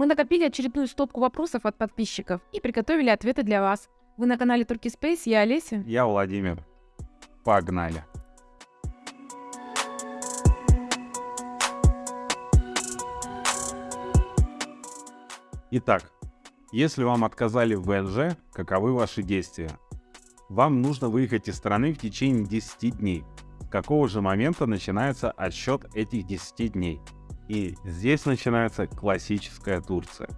Мы накопили очередную стопку вопросов от подписчиков и приготовили ответы для вас. Вы на канале Turkey Space, я Олеся. Я Владимир. Погнали. Итак, если вам отказали в ВНЖ, каковы ваши действия? Вам нужно выехать из страны в течение 10 дней. С какого же момента начинается отсчет этих 10 дней? И здесь начинается классическая Турция.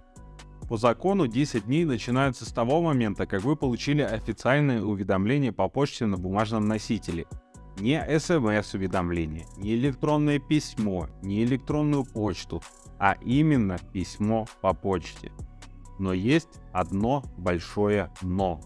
По закону 10 дней начинаются с того момента, как вы получили официальное уведомление по почте на бумажном носителе. Не смс-уведомление, не электронное письмо, не электронную почту, а именно письмо по почте. Но есть одно большое «но».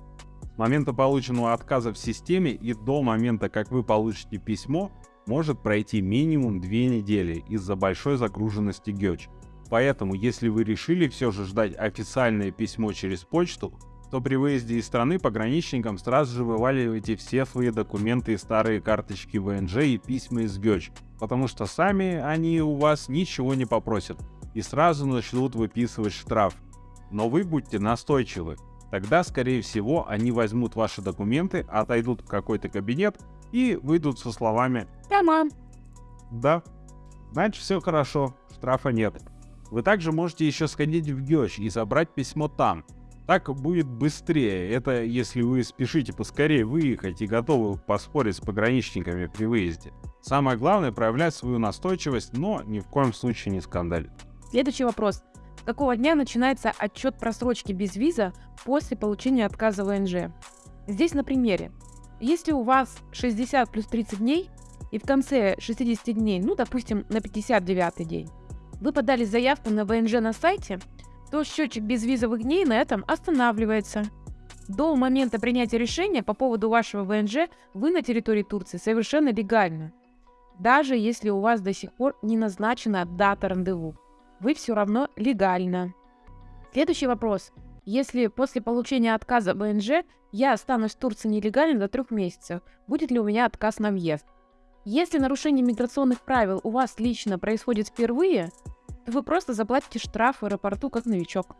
С момента полученного отказа в системе и до момента, как вы получите письмо, может пройти минимум 2 недели из-за большой загруженности ГЕЧ. Поэтому, если вы решили все же ждать официальное письмо через почту, то при выезде из страны пограничникам сразу же вываливайте все свои документы и старые карточки ВНЖ и письма из ГЕЧ, потому что сами они у вас ничего не попросят и сразу начнут выписывать штраф. Но вы будьте настойчивы, тогда скорее всего они возьмут ваши документы, отойдут в какой-то кабинет и выйдут со словами «Да, мам». Да, значит все хорошо, штрафа нет. Вы также можете еще сходить в ГЕЧ и забрать письмо там. Так будет быстрее. Это если вы спешите поскорее выехать и готовы поспорить с пограничниками при выезде. Самое главное проявлять свою настойчивость, но ни в коем случае не скандалить. Следующий вопрос. Какого дня начинается отчет просрочки без виза после получения отказа ВНЖ? Здесь на примере. Если у вас 60 плюс 30 дней, и в конце 60 дней, ну, допустим, на 59 день, вы подали заявку на ВНЖ на сайте, то счетчик безвизовых дней на этом останавливается. До момента принятия решения по поводу вашего ВНЖ вы на территории Турции совершенно легально, даже если у вас до сих пор не назначена дата рандеву. Вы все равно легально. Следующий вопрос. Если после получения отказа ВНЖ я останусь в Турции нелегально до трех месяцев, будет ли у меня отказ на въезд? Если нарушение миграционных правил у вас лично происходит впервые, то вы просто заплатите штраф в аэропорту как новичок.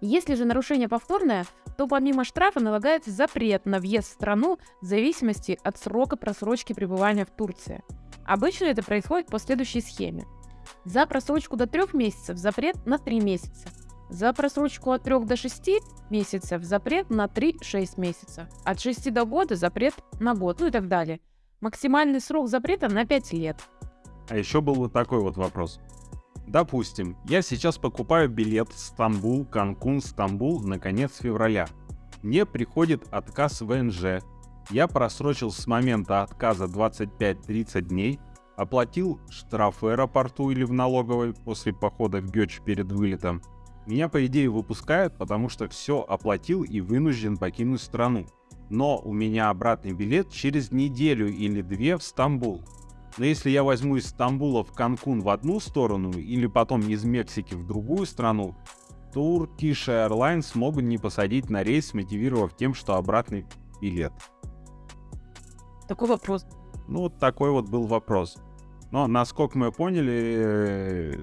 Если же нарушение повторное, то помимо штрафа налагается запрет на въезд в страну в зависимости от срока просрочки пребывания в Турции. Обычно это происходит по следующей схеме. За просрочку до 3 месяцев запрет на 3 месяца. За просрочку от 3 до 6 месяцев запрет на 3-6 месяцев. От 6 до года запрет на год, ну и так далее. Максимальный срок запрета на 5 лет. А еще был вот такой вот вопрос. Допустим, я сейчас покупаю билет Стамбул, Канкун, Стамбул на конец февраля. Мне приходит отказ ВНЖ. Я просрочил с момента отказа 25-30 дней, оплатил штраф в аэропорту или в налоговой после похода в Гёч перед вылетом. Меня по идее выпускают, потому что все оплатил и вынужден покинуть страну но у меня обратный билет через неделю или две в Стамбул. Но если я возьму из Стамбула в Канкун в одну сторону или потом из Мексики в другую страну, Turkish Airlines могут не посадить на рейс, мотивировав тем, что обратный билет. Такой вопрос. Ну, вот такой вот был вопрос. Но, насколько мы поняли, э,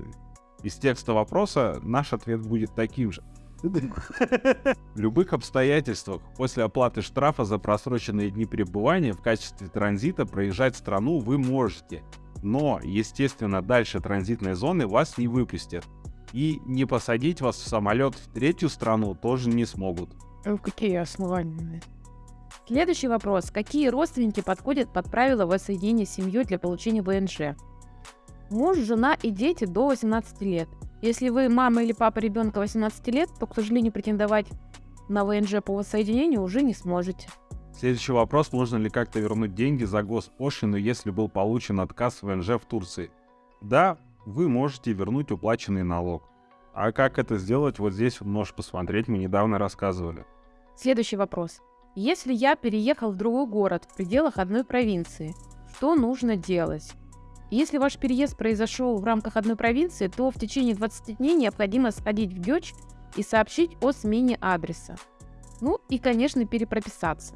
из текста вопроса наш ответ будет таким же. В любых обстоятельствах после оплаты штрафа за просроченные дни пребывания в качестве транзита проезжать страну вы можете. Но, естественно, дальше транзитной зоны вас не выпустят. И не посадить вас в самолет в третью страну тоже не смогут. В какие основания? Следующий вопрос. Какие родственники подходят под правила воссоединения с семьей для получения ВНЖ? Муж, жена и дети до 18 лет. Если вы мама или папа ребенка 18 лет, то, к сожалению, претендовать на ВНЖ по воссоединению уже не сможете. Следующий вопрос. Можно ли как-то вернуть деньги за госпошлину, если был получен отказ в ВНЖ в Турции? Да, вы можете вернуть уплаченный налог. А как это сделать, вот здесь можешь посмотреть, мы недавно рассказывали. Следующий вопрос. Если я переехал в другой город в пределах одной провинции, что нужно делать? Если ваш переезд произошел в рамках одной провинции, то в течение 20 дней необходимо сходить в ГЕЧ и сообщить о смене адреса. Ну и, конечно, перепрописаться.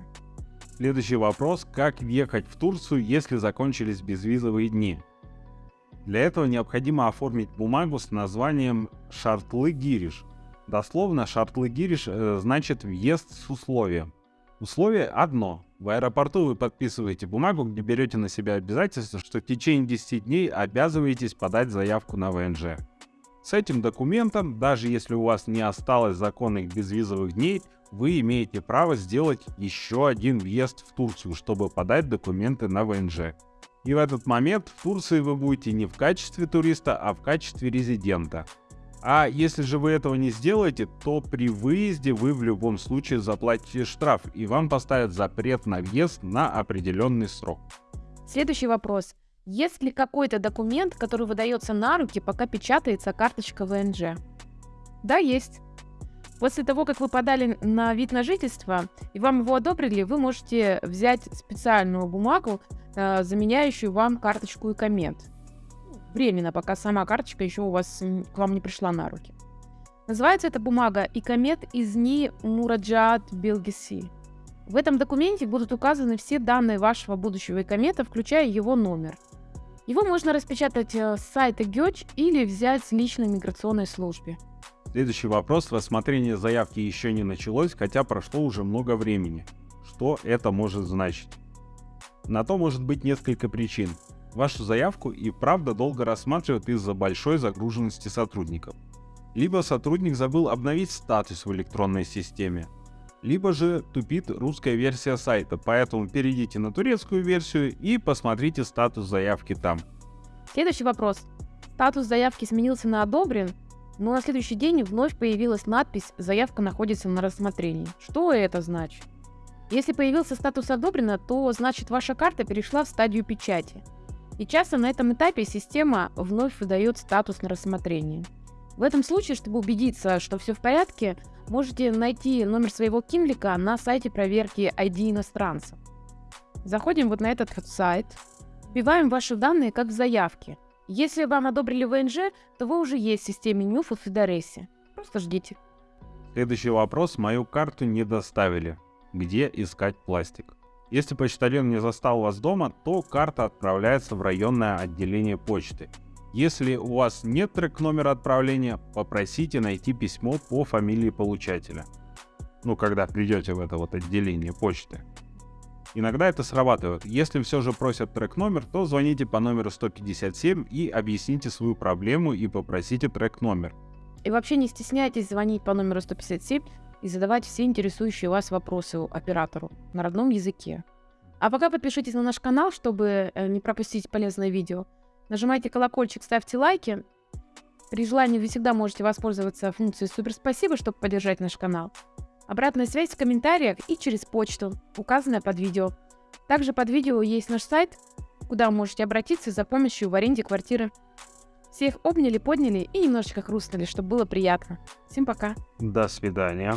Следующий вопрос. Как въехать в Турцию, если закончились безвизовые дни? Для этого необходимо оформить бумагу с названием «Шартлы Гириш». Дословно «Шартлы Гириш» э, значит «въезд с условием». Условие одно. В аэропорту вы подписываете бумагу, где берете на себя обязательство, что в течение 10 дней обязываетесь подать заявку на ВНЖ. С этим документом, даже если у вас не осталось законных безвизовых дней, вы имеете право сделать еще один въезд в Турцию, чтобы подать документы на ВНЖ. И в этот момент в Турции вы будете не в качестве туриста, а в качестве резидента. А если же вы этого не сделаете, то при выезде вы в любом случае заплатите штраф и вам поставят запрет на въезд на определенный срок. Следующий вопрос. Есть ли какой-то документ, который выдается на руки, пока печатается карточка ВНЖ? Да, есть. После того, как вы подали на вид на жительство и вам его одобрили, вы можете взять специальную бумагу, э, заменяющую вам карточку и коммент. Временно, пока сама карточка еще у вас к вам не пришла на руки. Называется эта бумага «Икомет из НИ Мураджат Белгиси». В этом документе будут указаны все данные вашего будущего икомета, включая его номер. Его можно распечатать э, с сайта ГЕЧ или взять с личной миграционной службе. Следующий вопрос. Рассмотрение заявки еще не началось, хотя прошло уже много времени. Что это может значить? На то может быть несколько причин. Вашу заявку и правда долго рассматривают из-за большой загруженности сотрудников. Либо сотрудник забыл обновить статус в электронной системе, либо же тупит русская версия сайта, поэтому перейдите на турецкую версию и посмотрите статус заявки там. Следующий вопрос. Статус заявки сменился на «одобрен», но на следующий день вновь появилась надпись «Заявка находится на рассмотрении». Что это значит? Если появился статус «одобрено», то значит ваша карта перешла в стадию печати. И часто на этом этапе система вновь выдает статус на рассмотрение. В этом случае, чтобы убедиться, что все в порядке, можете найти номер своего кинлика на сайте проверки ID иностранцев. Заходим вот на этот сайт, вбиваем ваши данные как в заявке – если вам одобрили ВНЖ, то вы уже есть в системе НЮФ и Федересе. Просто ждите. Следующий вопрос. Мою карту не доставили. Где искать пластик? Если почтальон не застал вас дома, то карта отправляется в районное отделение почты. Если у вас нет трек номера отправления, попросите найти письмо по фамилии получателя. Ну, когда придете в это вот отделение почты. Иногда это срабатывает. Если все же просят трек номер, то звоните по номеру 157 и объясните свою проблему и попросите трек номер. И вообще не стесняйтесь звонить по номеру 157 и задавать все интересующие вас вопросы оператору на родном языке. А пока подпишитесь на наш канал, чтобы э, не пропустить полезное видео. Нажимайте колокольчик, ставьте лайки. При желании вы всегда можете воспользоваться функцией «Супер спасибо», чтобы поддержать наш канал. Обратная связь в комментариях и через почту, указанная под видео. Также под видео есть наш сайт, куда вы можете обратиться за помощью в аренде квартиры. Всех обняли, подняли и немножечко хрустнули, чтобы было приятно. Всем пока. До свидания.